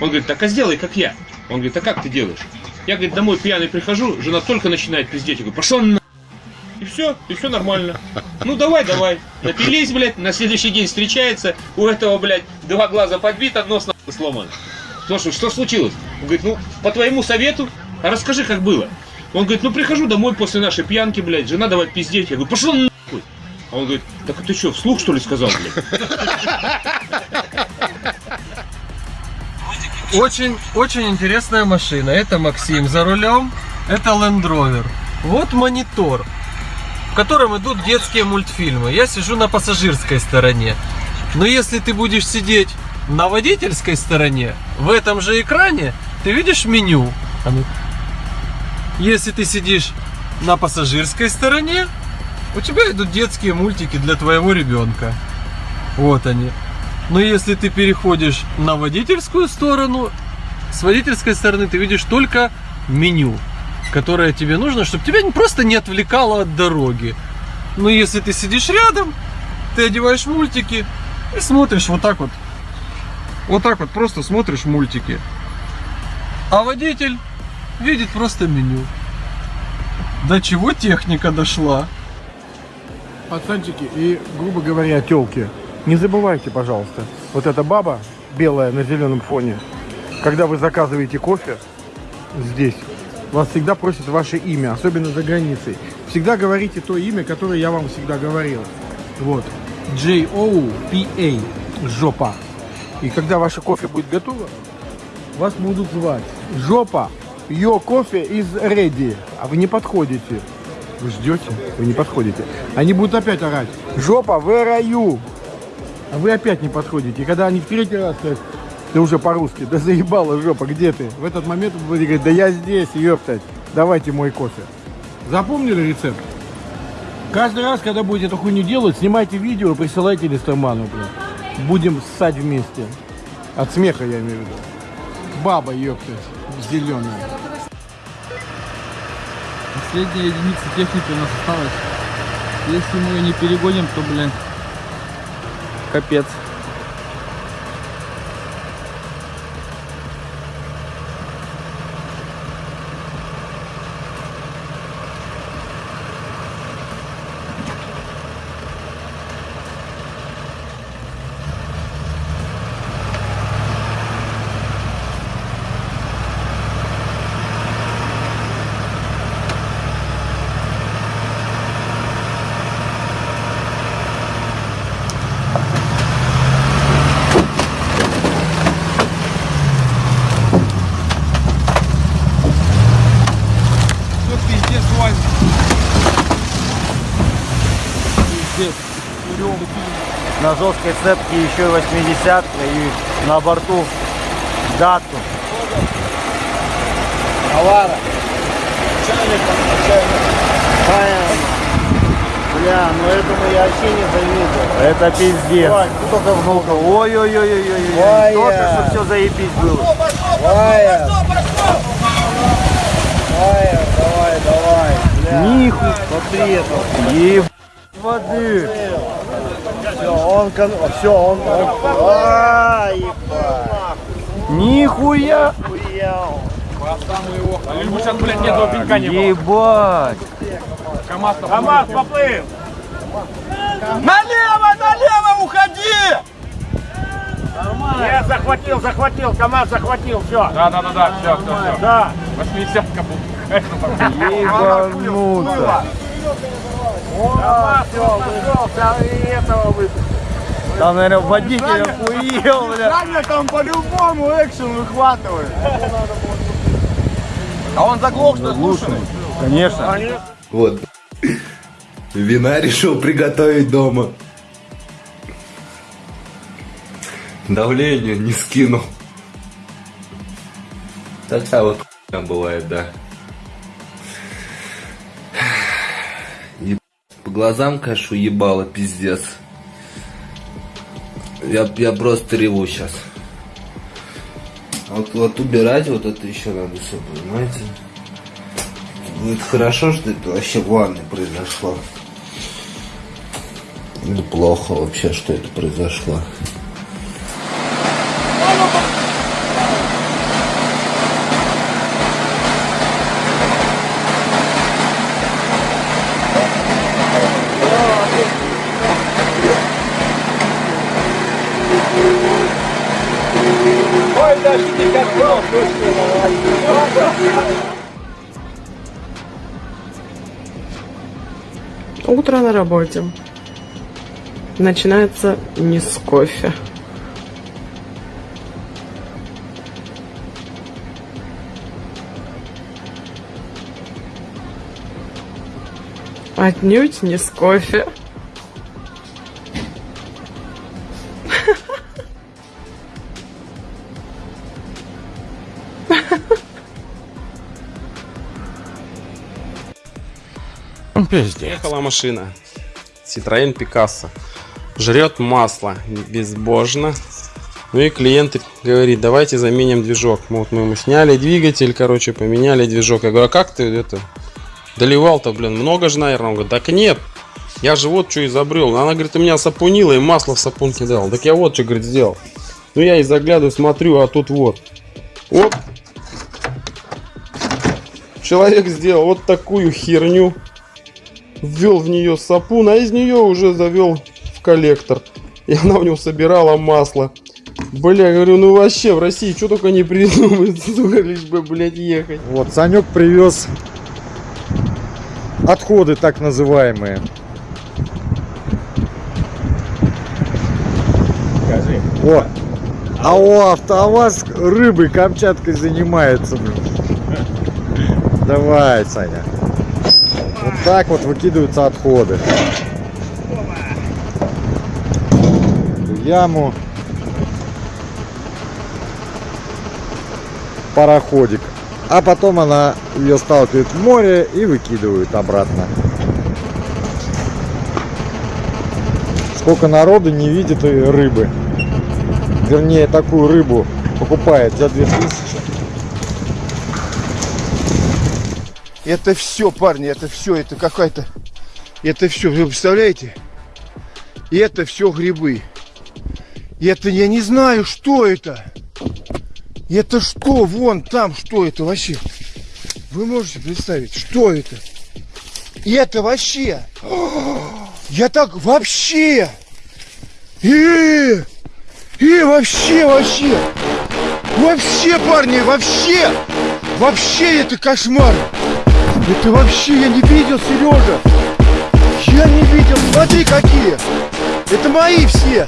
Он говорит, так а сделай, как я. Он говорит, а как ты делаешь? Я, говорит, домой пьяный прихожу, жена только начинает пиздеть. Я говорю, пошел на и все, и все нормально. Ну давай, давай. Напились, блядь, на следующий день встречается, у этого, блядь, два глаза подбито, нос нахуй сломан. Слушай, что случилось? Он говорит, ну, по твоему совету, а расскажи, как было. Он говорит, ну прихожу домой после нашей пьянки, блядь, жена давай пиздеть. Я говорю, пошел нахуй. А он говорит, так ты что, вслух что ли сказал, блядь? Очень, очень интересная машина. Это Максим за рулем. Это Land Rover. Вот монитор, в котором идут детские мультфильмы. Я сижу на пассажирской стороне. Но если ты будешь сидеть на водительской стороне, в этом же экране, ты видишь меню. Если ты сидишь на пассажирской стороне, у тебя идут детские мультики для твоего ребенка. Вот они. Но если ты переходишь на водительскую сторону, с водительской стороны ты видишь только меню, которое тебе нужно, чтобы тебя просто не отвлекало от дороги. Но если ты сидишь рядом, ты одеваешь мультики и смотришь вот так вот. Вот так вот просто смотришь мультики. А водитель видит просто меню. До чего техника дошла? Пацанчики и, грубо говоря, телки. Не забывайте, пожалуйста, вот эта баба белая на зеленом фоне, когда вы заказываете кофе здесь, вас всегда просят ваше имя, особенно за границей. Всегда говорите то имя, которое я вам всегда говорил. Вот. J-O-P-A. Жопа. И когда ваше кофе будет готово, вас будут звать. Жопа. Йо кофе из ready. А вы не подходите. Вы ждете? Вы не подходите. Они будут опять орать. Жопа, в раю. А вы опять не подходите. И когда они в третий раз скажут, ты уже по-русски, да заебала жопа, где ты? В этот момент вы будете говорить, да я здесь, ёптать, давайте мой кофе. Запомнили рецепт? Каждый раз, когда будете эту хуйню делать, снимайте видео и присылайте Листерману, блин. Будем ссать вместе. От смеха я имею в виду. Баба, ёптать, зеленая. Последняя единица техники у нас осталась. Если мы ее не перегоним, то, блин, капец. Все пиздец, Вань. Пиздец. На жесткой цепке еще 80 и на борту дату. Авара. Понятно. Бля, ну этому я вообще не завидую. Это пиздец. Только внука. Ой-ой-ой-ой-ой. Только что все заебись было. Вая! Вая, давай, давай. Бля, Ниху. смотри это. Еб... воды. Все, он, кон... все, он, он... А, ебать. Нихуя. Бы сейчас, блядь, ни одного пенька не было. Ебать. КамАЗ поплыл! Налево, налево уходи! Я захватил, захватил, КамАЗ захватил, все. Да, да, да, да, все, все, все. Да. 80 был. Ебануться. КамАЗ, все, нашелся, и этого выпустил. Там, наверное, водитель охуел, бля. Саня там по-любому экшен выхватывает. А он заглох, что слушай. Конечно. Вот. Вина решил приготовить дома. Давление не скинул. Такая вот хуйня бывает, да. Глазам кашу ебало, пиздец. Я, я просто реву сейчас. Вот, вот убирать вот это еще надо все, понимаете? Будет хорошо, что это вообще в ванной произошло. Или плохо вообще, что это произошло. Утро на работе. Начинается не с кофе. Отнюдь не с кофе. Ехала машина. Citroёn Picasso. Жрет масло безбожно. Ну и клиент говорит, давайте заменим движок. Вот мы ему сняли двигатель, короче, поменяли движок. Я говорю, а как ты это доливал-то, блин, много же, наверное? Он говорит, так нет, я же вот что изобрел. Она говорит, у меня сапунила и масло в сапунке дал. Так я вот что, говорит, сделал. Ну я и заглядываю, смотрю, а тут вот. Оп. Человек сделал вот такую херню ввел в нее сапун, а из нее уже завел в коллектор. И она у него собирала масло. Бля, говорю, ну вообще в России что только не придумают, сука, лишь бы, блядь, ехать. Вот, Санек привез отходы так называемые. Скажи. О, а у АвтоВАЗ рыбой Камчаткой занимается. блин. Давай, Саня. Вот так вот выкидываются отходы. В яму. Пароходик. А потом она ее сталкивает в море и выкидывают обратно. Сколько народу не видит рыбы. Вернее, такую рыбу покупает за 2000. Это все, парни, это все, это какая-то... Это все, вы представляете? И это все грибы. И это я не знаю, что это. И это что? Вон там, что это вообще? Вы можете представить, что это? И это вообще... Я так вообще... И, и вообще, вообще... Вообще, парни, вообще... Вообще это кошмар. Это вообще я не видел, Сережа. Я не видел. Смотри, какие. Это мои все.